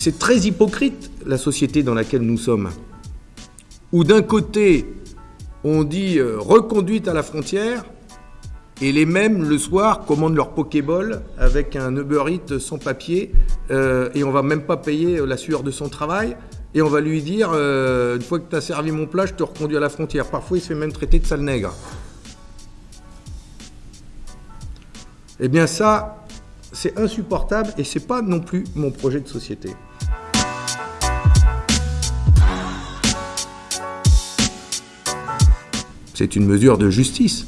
C'est très hypocrite la société dans laquelle nous sommes. Où d'un côté, on dit euh, reconduite à la frontière, et les mêmes, le soir, commandent leur Pokéball avec un Uber Eats sans papier, euh, et on va même pas payer la sueur de son travail, et on va lui dire, euh, une fois que tu as servi mon plat, je te reconduis à la frontière. Parfois, il se fait même traiter de sale nègre. Eh bien ça, c'est insupportable, et c'est pas non plus mon projet de société. C'est une mesure de justice.